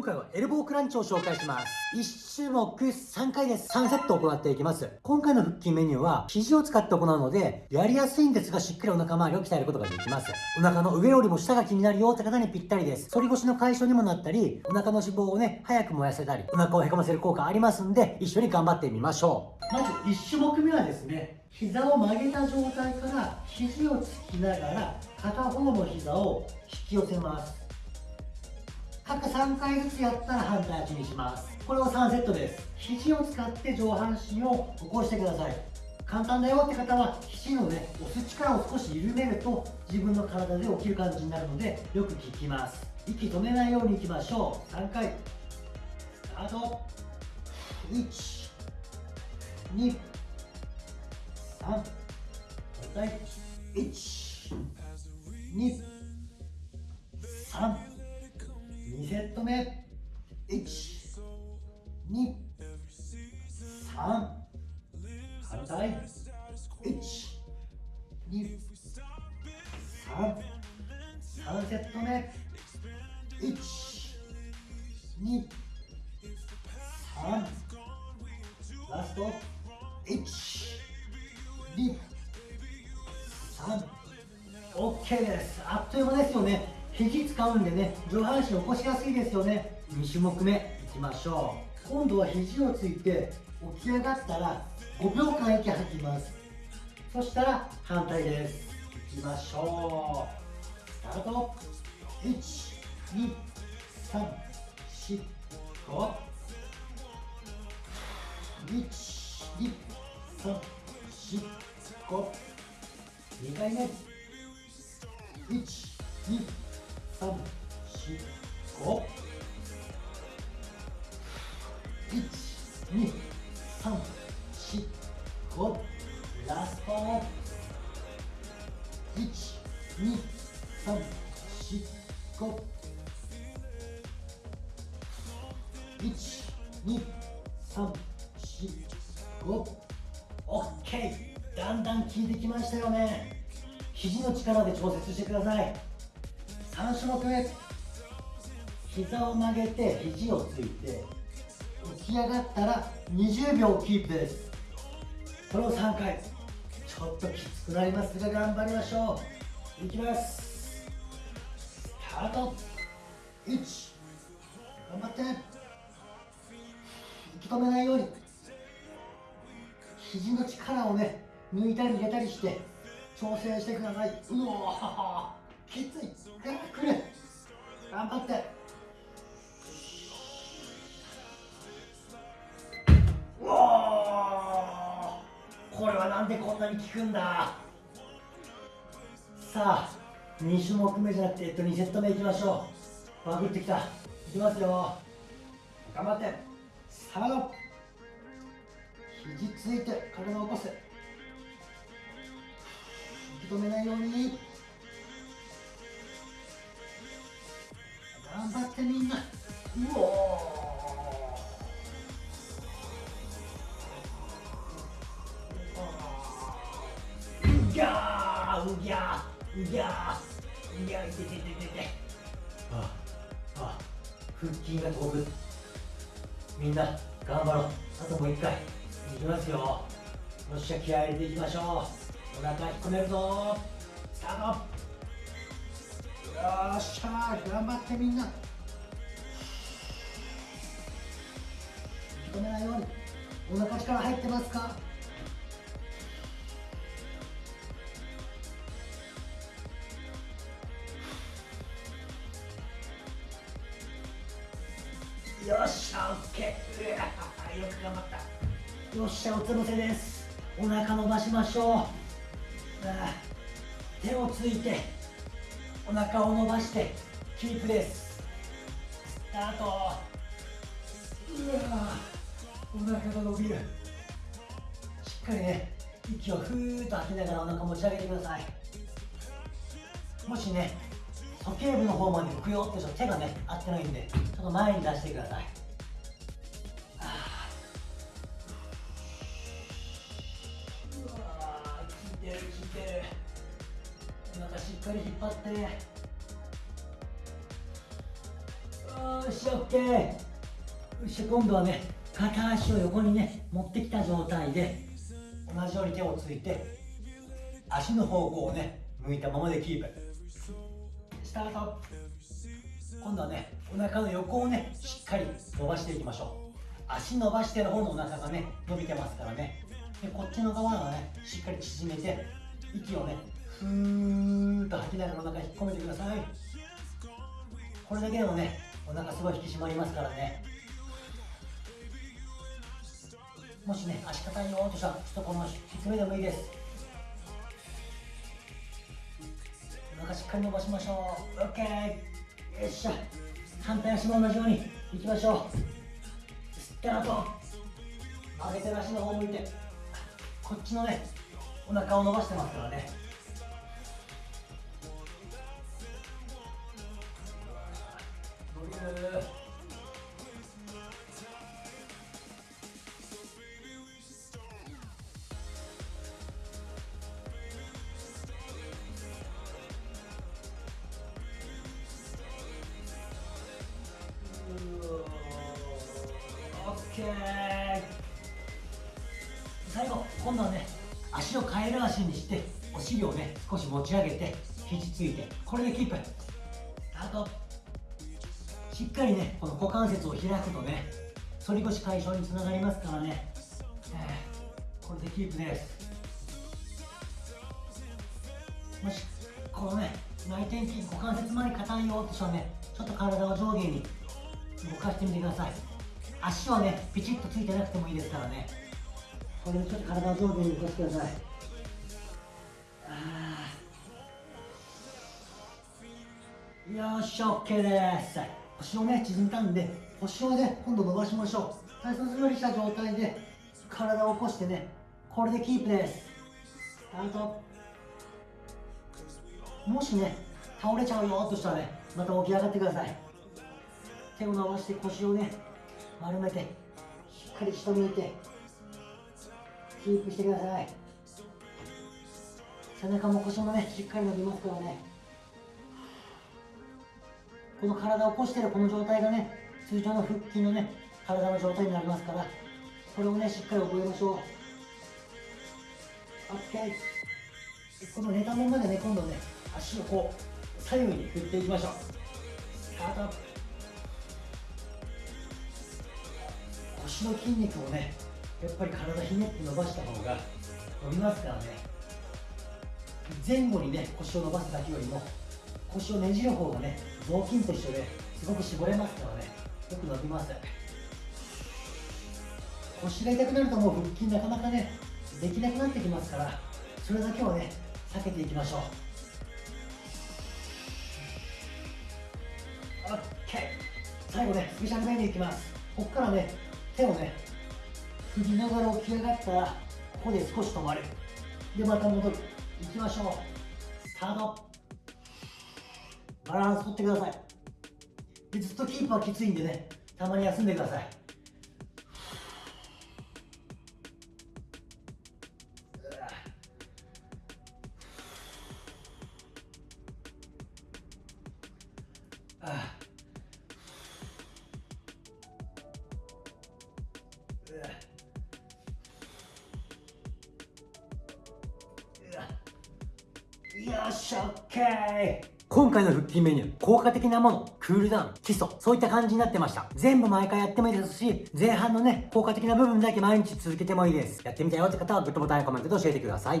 今回はエルボークランチを紹介します。1種目3回です3セット行っていきます。今回の腹筋メニューは肘を使って行うのでやりやすいんですがしっかりお腹周りを鍛えることができます。お腹の上よりも下が気になるよって方にぴったりです。反り腰の解消にもなったりお腹の脂肪をね早く燃やせたりお腹をへこませる効果ありますんで一緒に頑張ってみましょう。まず1種目目はですね膝を曲げた状態から肘をつきながら片方の膝を引き寄せます。各3回ずつやったら反対足にします。これを3セットです。肘を使って上半身を起こしてください。簡単だよって方は肘のね押す力を少し緩めると自分の体で起きる感じになるのでよく効きます。息止めないようにいきましょう。3回。スタート。1 2 3反対1 2セット目。1 2 3反対。1 2 3 3セット目。1 2 3ラスト。1 2 3 OK です。あっという間ですよね。肘使うんでね上半身起こしやすいですよね。2種目目いきましょう。今度は肘をついて起き上がったら5秒間息吐きます。そしたら反対です。いきましょう。スタート。1 2345OK だんだん効いてきましたよね。肘の力で調節してください。3種目目。膝を曲げて肘をついて起き上がったら20秒キープです。これを3回。ちょっときつくなりますが頑張りましょう。いきます。スタート。1頑張って。息止めないように。肘の力をね抜いたり入れたりして調整してください。うわきつい。早くくれ頑張って。うおこれはなんでこんなに効くんだ。さあ2種目目じゃなくて、えっと、2セット目いきましょう。バグってきた。いきますよ。頑張って。さあ肘ついて体を起こせ。引き止めないように。頑張ってみんな。うおうぎゃーうぎゃーうぎゃーうぎゃーいててててて。ああ腹筋が飛ぶ。みんな頑張ろう。あともう一回いきますよ。よっしゃ気合入れていきましょう。お腹引っ込めるぞ。スタート。よっしゃ頑張ってみんな。引き込めないように。お腹力入ってますか？オッケー。よく頑張った。よっしゃ、おつぶせです。お腹伸ばしましょう。手をついてお腹を伸ばしてキープですスタートうわお腹が伸びるしっかりね息をふーっと吐きながらお腹持ち上げてくださいもしね鼠径部の方まで浮くよって手がね合ってないんでちょっと前に出してくださいお腹しっかり引っ張って。あーし OK よし今度はね片足を横にね持ってきた状態で同じように手をついて足の方向をね向いたままでキープ。スタート。今度はねお腹の横をねしっかり伸ばしていきましょう。足伸ばしてる方のお腹がね伸びてますからね。でこっちの側はねしっかり縮めて息をねふーっと吐きながらお腹引っ込めてください。これだけでもねお腹すごい引き締まりますからね。もしね足硬いよとしたらちょっとこの低めでもいいです。お腹しっかり伸ばしましょう。OK よっしゃ。反対足も同じようにいきましょう。吸った後上げて足の方向いて。こっちのねお腹を伸ばしてますからね。伸びるオッケー。最後今度はね足をカエル足にしてお尻をね少し持ち上げて肘ついてこれでキープ。あとしっかりねこの股関節を開くとね反り腰解消につながりますからね、えー、これでキープです。もしこのね内転筋股関節周り硬いよって人はねちょっと体を上下に動かしてみてください。足はねピチッとついてなくてもいいですからね。これでちょっと体を上下に動かしてください。よし OK です。腰をね縮めたんで腰をね今度伸ばしましょう。体操座りした状態で体を起こしてねこれでキープです。スタート。もしね倒れちゃうよとしたらねまた起き上がってください。手を伸ばして腰をね丸めてしっかり下向いてキープしてください。背中も腰もねしっかり伸びますからね。この体を起こしてるこの状態がね通常の腹筋のね体の状態になりますからこれをねしっかり覚えましょう。OK この寝たままでね今度ね足をこう左右に振っていきましょう。スタート。腰の筋肉をねやっぱり体ひねって伸ばした方が伸びますからね。前後にね腰を伸ばすだけよりも腰をねじる方がね雑巾と一緒ですごく絞れますからね。よく伸びます。腰が痛くなるともう腹筋なかなかねできなくなってきますからそれだけはね避けていきましょう。OK 最後ねスペシャルメニューいきます。ここからね手をね振りながら起き上がったらここで少し止まる。でまた戻る。いきましょう。スタート。バランス取ってください。でずっとキープはきついんでね。たまに休んでください。ああよっしゃ OK 今回の腹筋メニュー、効果的なもの、クールダウン、基礎、そういった感じになってました。全部毎回やってもいいですし、前半のね、効果的な部分だけ毎日続けてもいいです。やってみたよって方はグッドボタンやコメントで教えてください。